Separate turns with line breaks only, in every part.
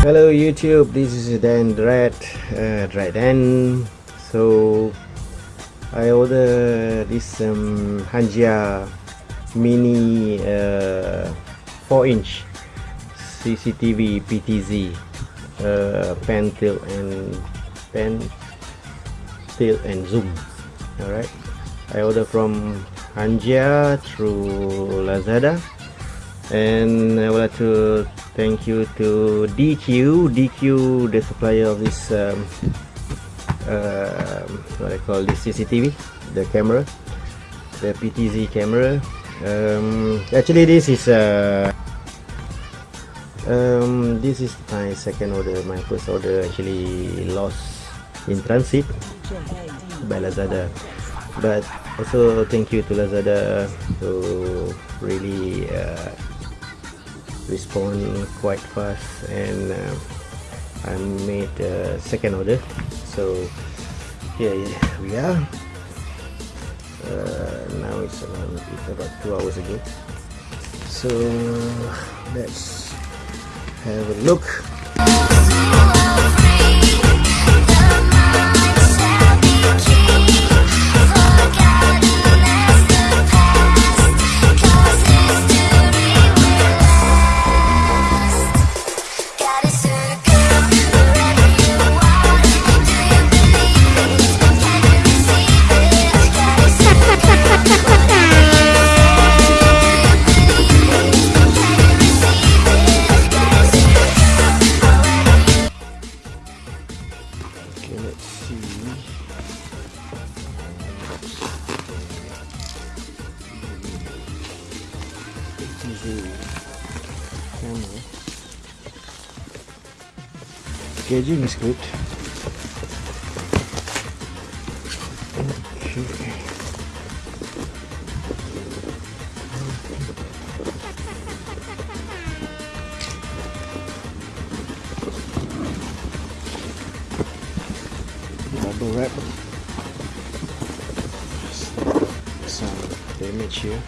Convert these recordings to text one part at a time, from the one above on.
Hello YouTube, this is Dan Dread, uh, Dread Dan. So I order this um, Hanjia mini uh, 4 inch CCTV PTZ uh, pan tilt and pan tilt and zoom. Alright, I order from Hanjia through Lazada. And I would like to thank you to DQ DQ the supplier of this um, uh, what I call this CCTV the camera the PTZ camera. Um, actually this is uh, um, this is my second order. My first order actually lost in transit by Lazada but also thank you to Lazada to really uh, respond quite fast and uh, I made a second order. So here we are. Uh, now it's it's about two hours ago. So let's have a look camera packaging is good bubble wrap some damage here.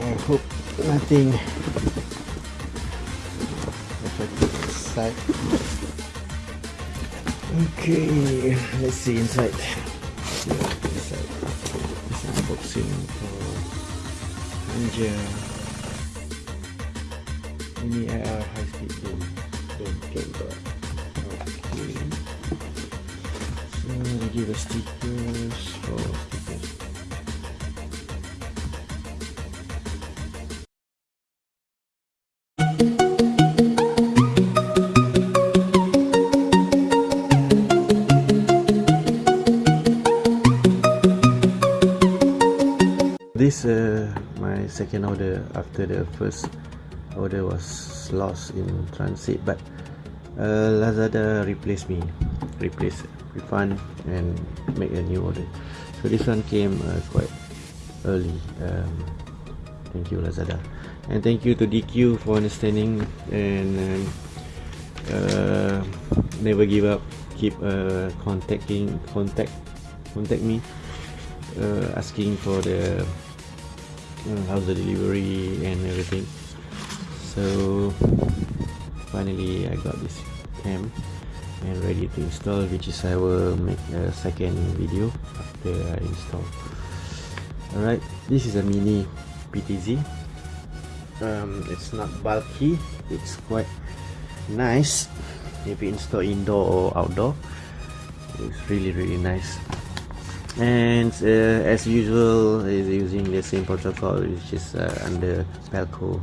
I hope nothing affected inside okay let's see inside. Inside this unboxing for uh, Ninja. Mini IR high speed boom boom camera okay they give us stickers for stickers this uh, my second order after the first order was lost in transit but uh, Lazada replaced me replace refund and make a new order. So this one came uh, quite early. Um, thank you Lazada. And thank you to DQ for understanding and um, uh, never give up. Keep uh, contacting contact contact me uh, asking for the uh, how's the delivery and everything. So finally I got this cam and ready to install which is I will make a second video after I install. Alright this is a mini PTZ um, it's not bulky it's quite nice. If you install indoor or outdoor it's really really nice. And uh, as usual is using the same protocol which is uh, under Pelco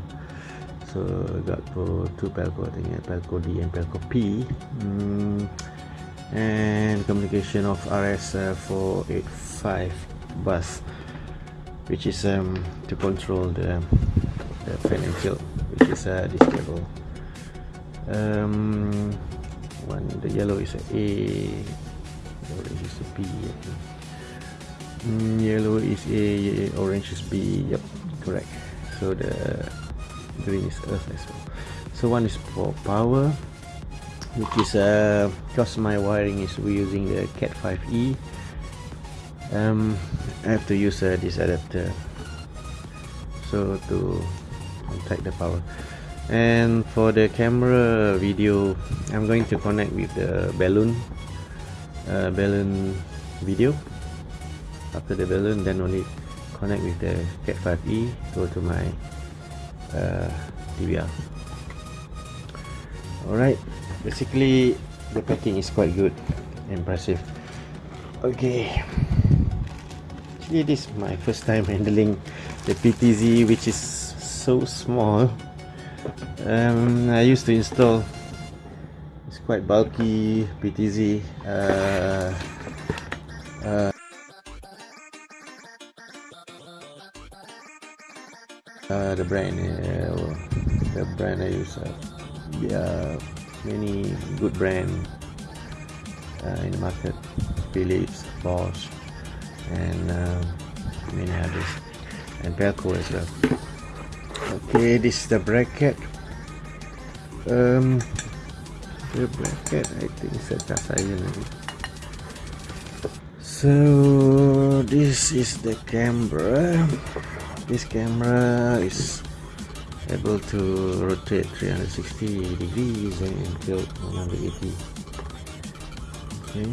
so got two Pelco I think Pelco D and Pelco P mm, and communication of RS uh, 485 bus which is um, to control the, the pan and tilt which is uh, this cable um, one the yellow is a A orange is a B I think. Mm, yellow is A, orange is B. Yep, correct. So the green is Earth as well. So one is for power, which is uh, because my wiring is using the Cat 5e. Um, I have to use uh, this adapter so to contact the power and for the camera video I'm going to connect with the balun uh, balun video after the balun then only connect with the cat 5e go to my uh, DVR alright basically the packing is quite good. Impressive. Okay. Actually this is my first time handling the PTZ which is so small. Um, I used to install. It's quite bulky PTZ uh, uh, uh, the brand uh, the brand I use uh, yeah many good brand uh, in the market. Philips Bosch and uh, many others. And Pelco as well. Okay this is the bracket. Um, the bracket I think it's a cast iron so this is the camera this camera is able to rotate 360 degrees and tilt 180 okay.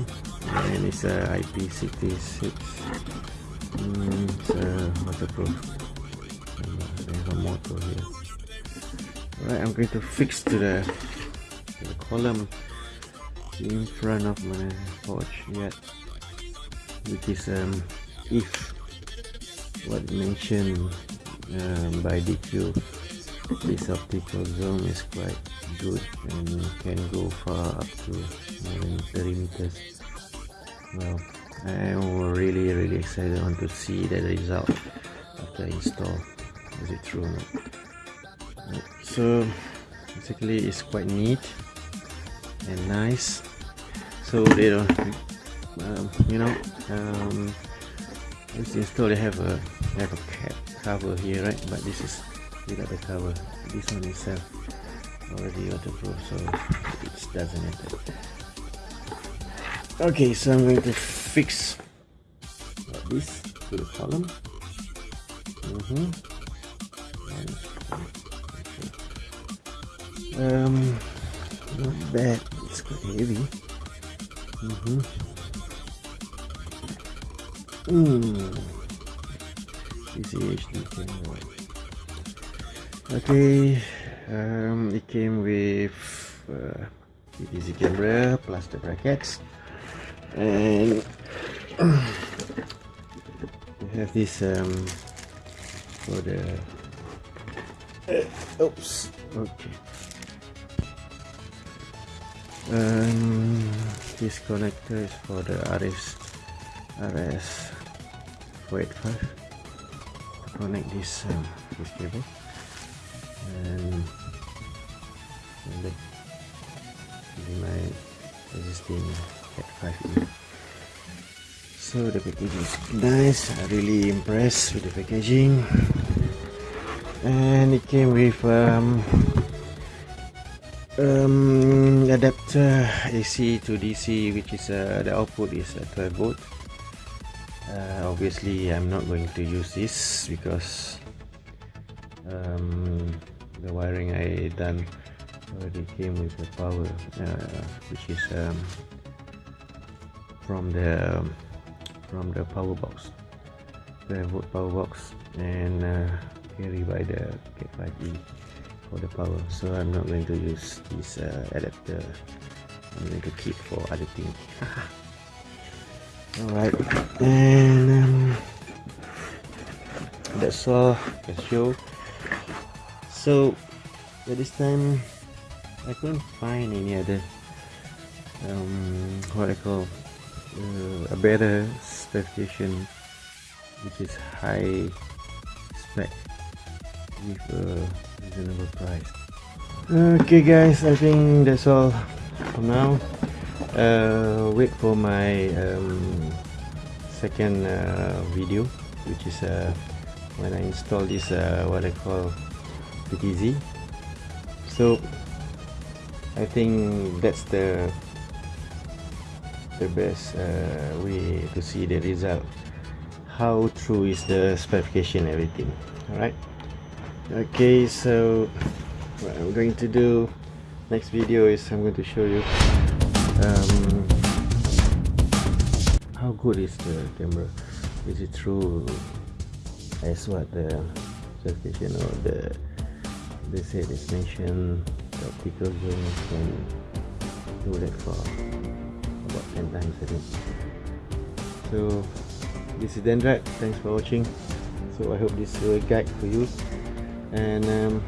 And it's a IP66 mm, it's a waterproof. There's a motor here. Alright, I'm going to fix to the, to the column in front of my porch yet which is um, if what mentioned um, by DQ this optical zoom is quite good and can go far up to more than 30 meters. Well I am really really excited. On to see the result after install. Is it true so basically it's quite neat and nice. So they don't um, you know um, once installed they have a have a cap cover here right but this is without the cover this one itself already waterproof so it doesn't matter okay so I'm going to fix this to the column mm -hmm. um not bad it's quite heavy mm -hmm. mm. CCHD camera okay um, it came with uh, easy camera plus the brackets and we have this um, for the uh, oops. okay. Um, this connector is for the RS RS 485 to connect this um, cable and, and my existing Cat 5e so the packaging is nice. I really impressed with the packaging. And it came with um, um, adapter AC to DC which is uh, the output is uh, 12 volt uh, obviously I'm not going to use this because um, the wiring I done already came with the power uh, which is um, from the from the power box. The power box and uh, carried by the Cat 5e for the power. So I'm not going to use this uh, adapter. I'm going to keep for other things alright and um, that's all. The show so at this time I couldn't find any other um, what I call uh, a better specification which is high spec with a reasonable price. Okay guys I think that's all for now uh, wait for my um, second uh, video which is uh, when I install this uh, what I call PTZ so I think that's the the best uh, way to see the result. How true is the specification everything alright? Okay so what I'm going to do next video is I'm going to show you um, how good is the camera? Is it true? As what the certification or the they said it's mentioned the optical zoom can do that for about 10 times I think. So this is Dendrak. Thanks for watching. So I hope this will guide for you. And um,